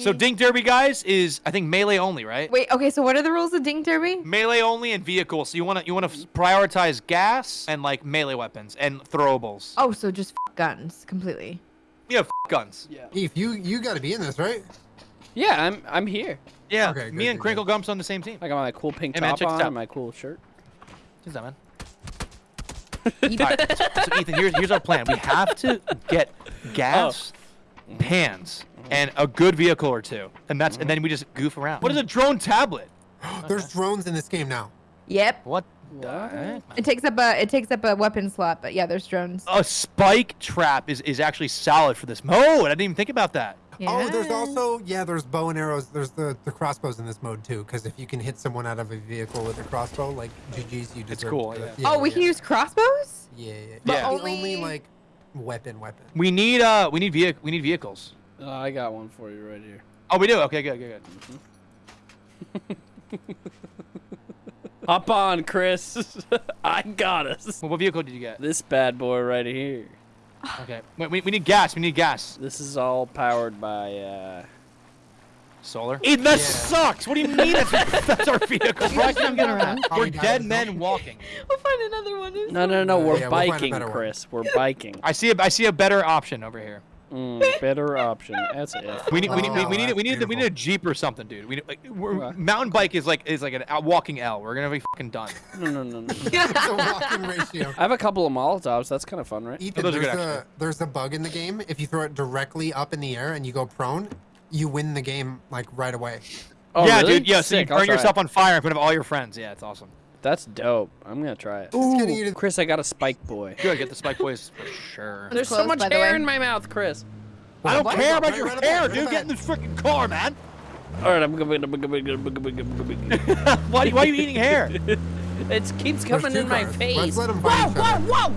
So Dink Derby, guys, is I think melee only, right? Wait, okay, so what are the rules of Dink Derby? Melee only and vehicle. So you want to you want to prioritize gas and like melee weapons and throwables. Oh, so just f guns completely. Yeah, f guns. Yeah. Eve, you you got to be in this, right? Yeah, I'm I'm here. Yeah, Okay, me good, and good, Crinkle Gumps on the same team. I got my cool pink Hey, man, top check on and my cool shirt. Who's that, man? Alright, so, so Ethan, here's here's our plan. We have to get oh. gas, pans, and a good vehicle or two, and that's and then we just goof around. What is a drone tablet? There's drones in this game now. Yep. What? What? It takes up a it takes up a weapon slot, but yeah, there's drones. A spike trap is is actually solid for this mode. I didn't even think about that. Oh, there's also yeah, there's bow and arrows. There's the the crossbows in this mode too. Because if you can hit someone out of a vehicle with a crossbow, like GG's, you deserve. It's cool, to do it. yeah. Oh, we can use crossbows? Yeah, yeah. But yeah. Only- only like weapon, weapon. We need uh we need vehic we need vehicles. Uh, I got one for you right here. Oh, we do. Okay, good, good, good. Hop on, Chris. I got us. Well, what vehicle did you get? This bad boy right here. Okay. Wait, we, we need gas. We need gas. This is all powered by uh Solar. Ethan, that Yeah. sucks. What do you mean that's, that's our vehicle? Bro, I can't get around. Oh, We're dead men walking. We'll find another one. No, no, no, Uh, we're yeah, we'll biking. Chris. We're biking. I see a I see a better option over here. Mm, better option. That's it. We need we need we, we need Oh, we need we need a jeep or something, dude. We need, like we're, Okay. mountain bike is like is like an a walking L. We're gonna be fucking done. No, no, no, no. it's a walking ratio. I have a couple of Molotovs. That's kind of fun, right? Ethan, those are there's good, a actually. there's a bug in the game. If you throw it directly up in the air and you go prone, you win the game like right away. Oh, yeah, really? dude. Yeah, so you Sick, burn yourself it. on fire in front of all your friends. Yeah, it's awesome. That's dope. I'm gonna try it. Just getting you to- Chris, I got a spike boy. Good, get the spike boys for sure. There's so much by hair in my mouth, Chris. I don't What? care about your right hair, about dude. right Get in this freaking car, man. All right, I'm gonna. why, why are you eating hair? It keeps coming two in my face. Let's let 'em fight each other. whoa!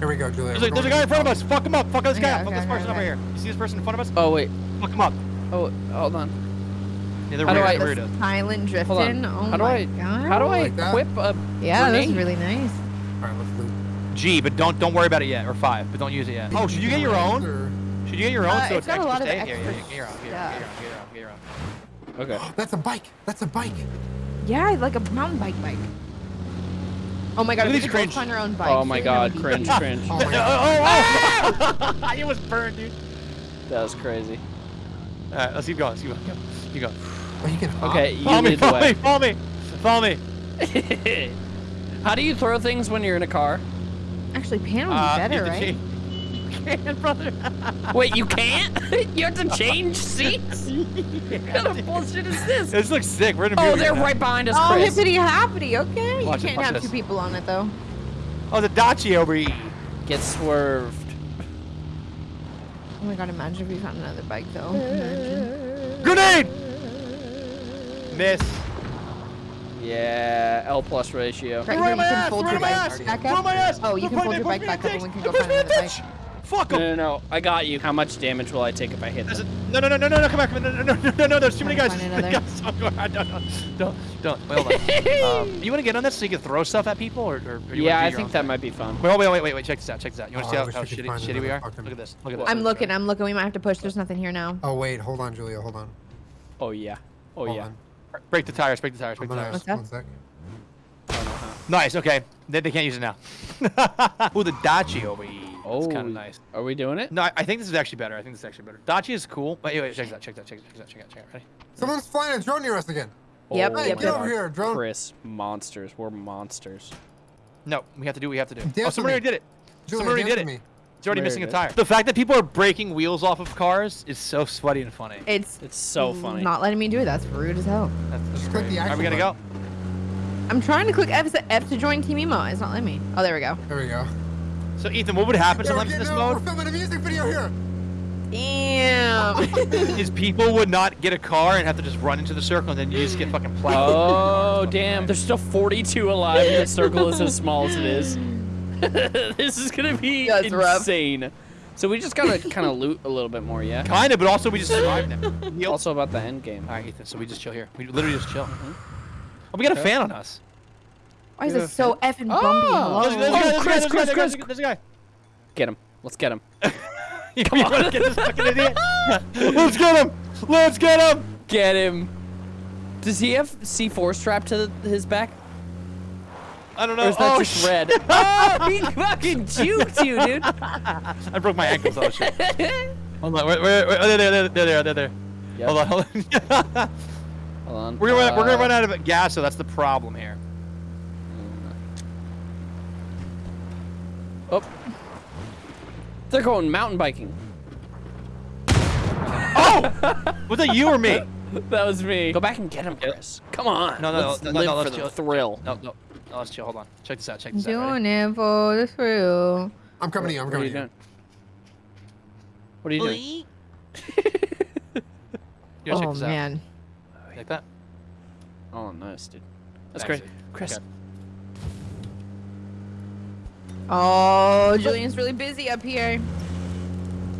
Here we go, Julia. There's a, there's a guy in front of us. Fuck him up. Fuck this guy Okay, up. Fuck okay, this person okay, over here. You see this person in front of us? Oh wait. Fuck him up. Oh, hold on. Yeah, they're How do. I- they're This weirdos. silent on. drifting. Oh how do my I? god. How do I Like that? equip a? Yeah, that's grenade? really nice. All right, let's loot. G, but don't don't worry about it yet. Or five, but don't use it yet. Oh, should you get your own? Or- Should you get your own? Uh, so it's it's got a extra lot of? Yeah, yeah, extra yeah, get your own. Get your own. Get your own. Get your own. Get your own. Okay. That's a bike. That's a bike. Yeah, like a mountain bike bike. Oh my god, we these cringe. find our own bikes. Oh my God, cringe, cringe. Oh my god. Oh, oh, oh! it was burned, dude. That was crazy. All right, let's keep going. Let's keep going. Keep going. Oh, you can hop. Okay, you Follow me. lead Follow me. Follow me. Follow me. How do you throw things when you're in a car? Actually, pan would be Uh, better, right? G. You can, brother. Wait, you can't? you have to change seats? What kind of bullshit is this? This looks sick. We're in a Oh, they're now. right behind us, Oh, Chris. hippity hoppity. Okay, Watch you can't watch have this. two people on it though. Oh, the Dacia over here. Get swerved. Oh my god, imagine if we found another bike though. Imagine. Grenade. Miss. Yeah, L plus ratio. Right Throw here, you my can ass, fold throw your my bike ass, back throw up. my ass. Oh, you can fold your bike back up and we can go find another bike. Bitch. Fuck No, him. no, no. I got you. How much damage will I take if I hit There's them? a, no, no, no, no, no, no, come back, come back, no, no, no, no, no, there's too many Trying guys. to There's too find many guys. Don't, don't, don't, don't. Wait, hold on. um, you want to get on this so you can throw stuff at people, or, or, or you Yeah, I think that thing? might be fun. Wait, wait, wait, wait, wait. Check this out. Check this out. You want Oh, to I see how, how shitty, shitty we are? Look at this. Look at this. I'm looking, I'm looking. We might have to push. There's nothing here now. Oh wait, hold on, Julia. Hold on. Oh, yeah. Oh, Hold yeah. on. Break the tires. Break the tires. Break the tires. What's one sec. Nice. Okay. They, they can't use it now. Ooh, the Dacia over here. Oh, It's kind of nice. Are we doing it? No, I, I think this is actually better. I think this is actually better. Dacia is cool. Wait, wait, check this out. Check that. Check that. Check that. Check that. Check that. Ready? Someone's flying a drone near us again. Oh yep, oh, yep, Get over here, drone. Chris, monsters. We're monsters. No, we have to do what we have to do. Dance oh, with someone me. already did it. Julia, Someone already did it. me. It's already Where missing a tire. The fact that people are breaking wheels off of cars is so sweaty and funny. It's It's so funny. not letting me do it. That's rude as hell. That's, that's Just click the Are we gonna go? I'm trying to click F, F to join Team Emo. It's not letting me. Oh, there we go. There we go. So Ethan, what would happen Yeah, we're sometimes in this getting mode We're filming a music video here. Damn. is people would not get a car and have to just run into the circle and then you just get fucking plowed. Oh, damn. There's still 42 alive and the circle is as small as it is. this is going to be Yeah, it's rough. insane. So we just got to kind of loot a little bit more, yeah? Kind of, but also we just survived them. Heal. Also about the end game. All right, Ethan. So we just chill here. We literally just chill. Mm-hmm. Oh, we got a fan on us. Why is Yeah. it so effing bumpy? Oh. There's, there's a Hello? guy, there's a guy, Chris, there's a guy, Chris, there's a guy, Chris. There's a guy. Get him. Let's get him. You wanna get this fucking idiot? Let's get him. Let's get him. Get him. Does he have C4 strapped to his back? I don't know. Or is that oh, just shit. red? oh, he fucking juked you, dude. I broke my ankles. Oh shit. Hold on. Wait, wait, wait. Oh, there, there, there, there, there, there, there. Yep. Hold on, hold on. Hold on. we're gonna we're gonna Uh, run out of gas, so that's the problem here. Oh. They're going mountain biking. Oh! Was that you or me? That was me. Go back and get him, Chris. Come on. No, no, let's no, no, live no, for let's the chill. thrill. No, no, no. Let's chill. Hold on. Check this out. Check this out. Ready? Doing it for the thrill. I'm coming to you. I'm What are coming you to you. doing? What are you doing? You gotta check Oh this out. man. Like that. Oh, nice, dude. That's Thanks, great. dude. Chris. Okay. Oh, Julian's really busy up here.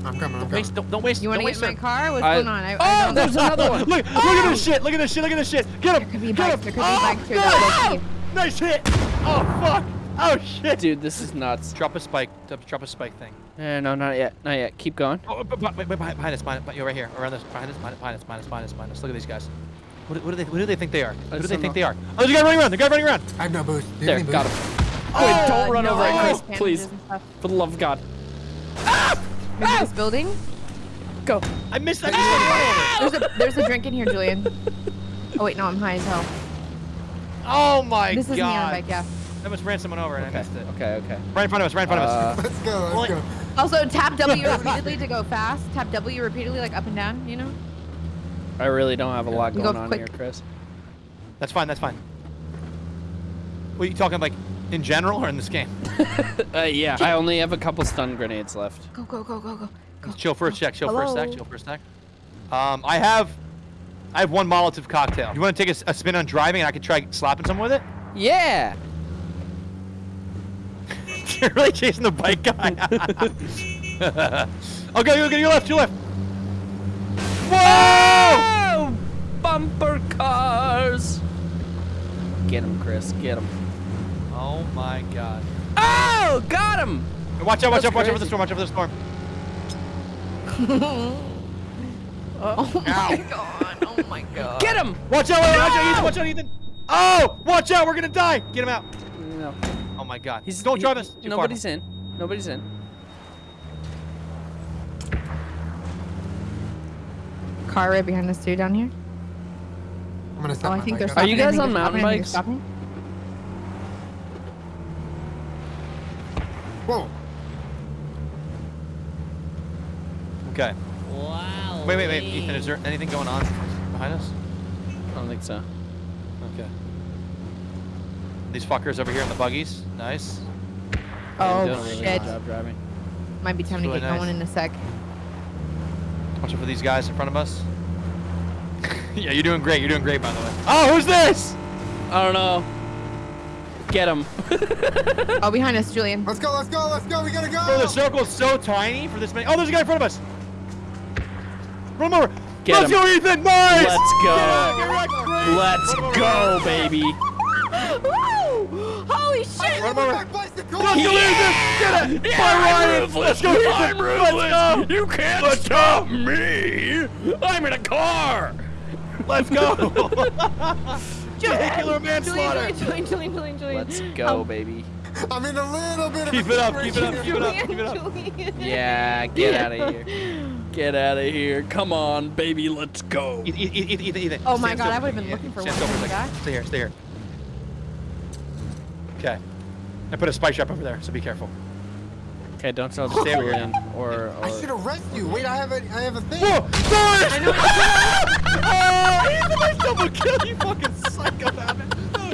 I'm coming. I'm Don't waste. coming. Don't, don't waste. You want to get waste my car? What's I- going on? I, Oh, I don't there's another one. Look! Look at this shit! Look at this shit! Look at this shit! Get him! There could be Get bikes. him! There could be oh, bikes here no! that will keep- Nice hit! Oh fuck! Oh shit! Dude, this is nuts. Drop a spike. Drop- Drop a spike thing. Eh, no, not yet. Not yet. Keep going. Oh, but, but, wait, wait, behind, behind us, behind, you're right here, around this, behind us, behind us, behind us, behind us, behind us, behind us. Look at these guys. What, what do they, what do they think they are? Who do they think know. they are? Oh, there's a guy running around. There's a guy running around. I have no boost. There, got him. Wait, don't run no, over it, Chris, please. bandages and stuff. For the love of God. Maybe this building? Go. I missed. that. missed the run over. There's a, there's a drink in here, Julian. Oh wait, no, I'm high as hell. Oh my This is me on a god. bike, yeah. I almost ran someone over and I missed it. okay, okay. Right in front of us. Right in front of us. Uh, Let's go. Let's go. Also, tap W repeatedly to go fast. Tap W repeatedly, like up and down, you know? I really don't have a lot You going go on quick. here, Chris. That's fine. That's fine. What are you talking like in general or in this game? Uh, yeah, I only have a couple stun grenades left. Go, go, go, go, go. go. Chill for a sec. Chill for a sec. Chill for a sec. Um, I have, I have one Molotov cocktail. You want to take a, s- a spin on driving and I could try slapping someone with it? Yeah. You're really chasing the bike guy. okay, okay, your left, your left. Whoa! Oh, bumper cars. Get him, Chris. Get him. Oh my god. Oh, got him. Watch out, watch That's out, watch out for the storm, watch out for the storm. Oh my god. Oh my god. Get him. Watch out, watch out, Ethan, watch out, Ethan. Oh, watch out, we're gonna die. Get him out. No. Oh my god. He's, Don't he- drive us. Too far. Nobody's in. Nobody's in. Car right behind us too down here. I'm gonna stop Oh, I think bike they're up. stopping. you guys on they're mountain stopping. Bikes? they're stopping. Whoa. Okay. Wow. Wait, wait, wait, Ethan, is there anything going on behind us? I don't think so. Okay. These fuckers over here in the buggies. Nice. Oh Doing a really shit. job driving. Might be time to get nice. going in a sec. Watch out for these guys in front of us. yeah, you're doing great. You're doing great, by the way. Oh, who's this? I don't know. Get him. Oh, behind us, Julian. Let's go. Let's go. Let's go. We gotta go. Bro, the circle's so tiny for this many. Oh, there's a guy in front of us. Run him over. Get Let's him. go, Ethan. Nice. Let's go. Get wrecked, great. Let's Run him over. go, baby. Woo! Holy shit! Run him over. Back bicycle. Let's go, Ethan. Get it. Yeah, By Ryan. ruthless. Let's go, Ethan. I'm ruthless. Let's go. You can't stop me. I'm in a car. Let's go. Vehicular manslaughter. Julian, Julian, Julian, Julian, Julian. Let's go, Um, baby. I'm in a little bit of Keep a it up, keep it up, keep it up, keep it up. Julian. Yeah, get out of here. Get out of here. Come on, baby. Let's go. Ethan, Ethan, Ethan, Ethan. Oh my Stand God, I would have been second. looking for Stand one still for a of second. those Stay here, stay here. Okay. I put a spike trap over there, so be careful. Okay, don't tell Stay the over here. in or, I should arrest you. Wait, I have a, I have a thing. Whoa! Sorry! I know. oh, Ethan, I double kill you, fucking psychopath. Oh,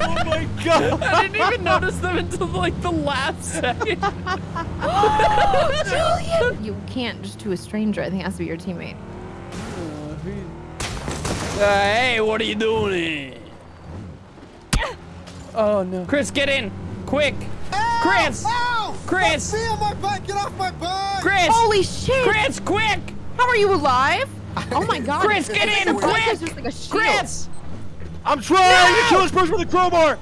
oh my god! I didn't even notice them until like the last second. Julian! You can't just to a stranger. I think it has to be your teammate. Uh, hey, what are you doing? Oh no. Chris, get in! Quick! Chris! Ow! Chris! Let me on my bike. Get off my bike. Chris! Holy shit! Chris, quick! How are you alive? Oh my god. Chris, get in, like a bike quick! just like a shield. Chris! I'm trying to kill this person with a crowbar!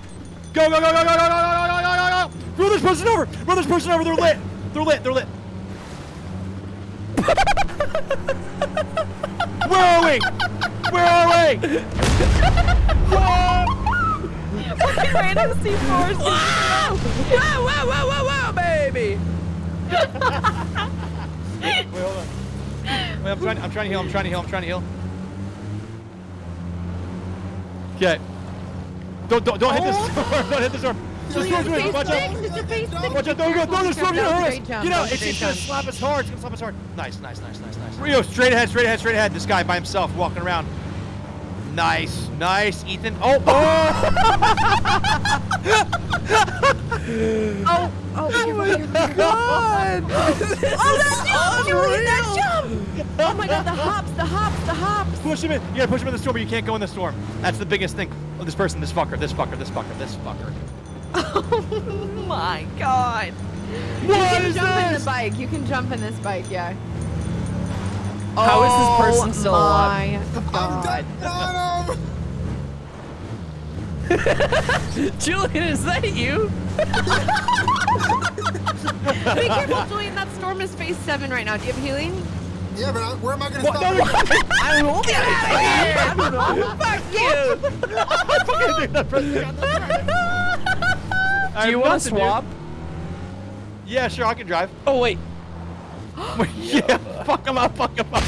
Go, go, go, go, go, go, go, go, go, go, go, go! Run this person over! Run this person over! They're lit! They're lit! They're lit! Where are we? Random C4s. Whoa, whoa, whoa, whoa, whoa, baby. Wait, hold on. Wait, I'm trying. I'm trying to heal. I'm trying to heal. I'm trying to heal. Okay. Don't don't don't hit this storm. Don't hit the storm. The storm's Face winning. Watch out. it's a face six. Watch out! Don't go! Don't the storm's gonna hurt us! Straight jump, Get out! It's straight just gonna slap us hard. It's gonna slap us hard. Nice, nice, nice, nice, nice. Rio, straight ahead, straight ahead, straight ahead. This guy by himself walking around. Nice, nice, Ethan. Oh, oh! Oh, oh, oh you're right. God! Oh, that jump! Julie, that jump! Oh my god, the hops, the hops, the hops. Push him in. You gotta push him in the storm, but you can't go in the storm. That's the biggest thing. Oh, this person, this fucker, this fucker, this fucker, this fucker. Oh my god. you What can is jump in this? the bike. You can jump in this bike, yeah. How is this oh person still alive? Oh my god. Got! Julian, is that you? Be careful, Julian. That storm is phase seven right now. Do you have healing? Yeah, but I, where am I gonna What? stop? No. I won't get out of here. Fuck you. Do you want to swap? Yeah, sure, I can drive. Oh wait. Yeah, fuck him up, fuck him up.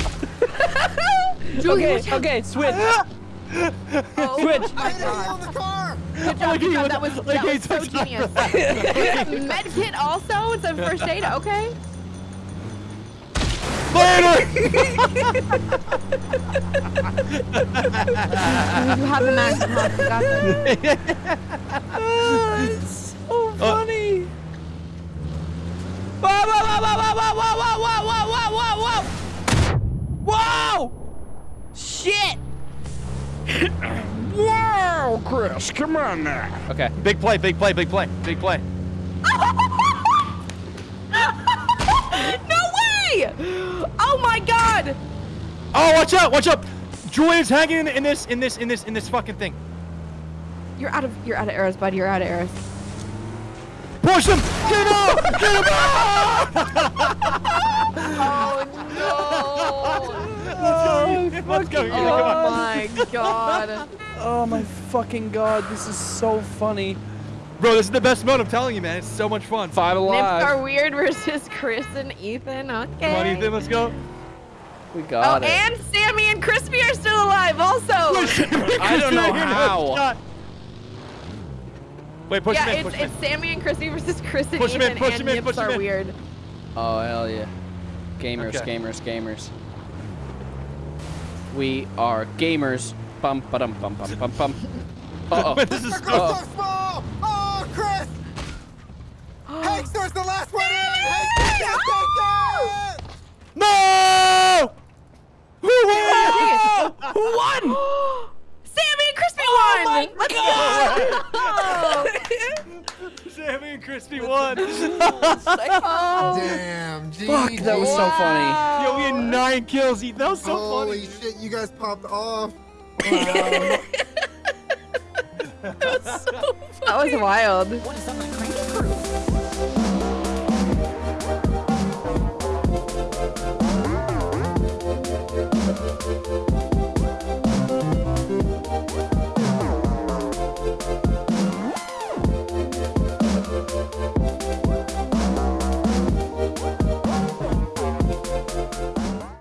Julian, Okay, watch okay, switch. Oh Switch. I hit you on the car! Good job, good job. That was, Like that he was so genius. Med kit also? It's a first aid, okay? Later! You have the max. You have- you got this. whoa, whoa, whoa, whoa, whoa, whoa, whoa! Whoa! Shit! Whoa, Chris, come on now. Okay. Big play, big play, big play, big play. no way! Oh my god! Oh, watch out, watch out! Julian's hanging in this, in this, in this, in this fucking thing. You're out of, you're out of arrows, buddy. You're out of arrows. Push him! Get him! Get him out! Oh no! Let's go, Ethan, Oh my god! Oh my fucking god, this is so funny. Bro, this is the best mode, I'm telling you, man. It's so much fun. Five alive. Nips are weird versus Chris and Ethan. Okay. Come on, Ethan, let's go. We Oh, got it. and Sammy and Crispy are still alive, also. I don't know how. Shot. Wait, push yeah, him in, it's him it's Sammy and Crispy versus Chris and Push him in, Ethan, push and him in, Nips push him are in. weird. Oh hell yeah. Gamers, Okay. gamers, gamers. We are gamers. Bum ba dum bum bum bum bum. Uh in. this is Circle's Oh. so small! Oh, Chris! Hankster's the last one in! Hankster can't take it! No! Who won? Who won? Sammy and Crispy Oh won! my Let's go! Sammy and Crispy won. oh. Damn, GG. Fuck, that was so funny. Yo, we had nine kills. Ethan. That was so Holy funny. Holy shit, you guys popped off. That was wild. What is up, my cranky crew?